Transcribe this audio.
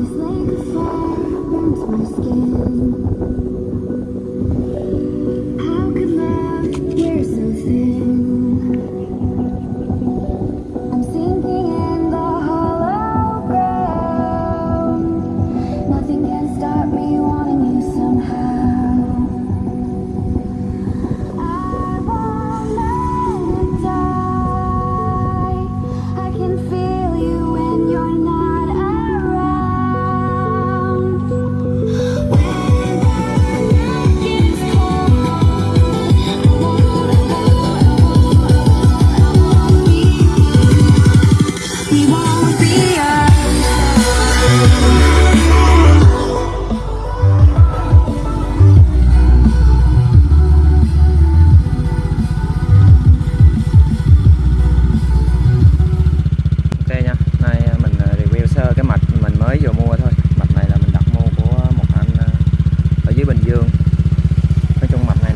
This lake of fire burns my skin. Bình Dương. Nói chung mặt này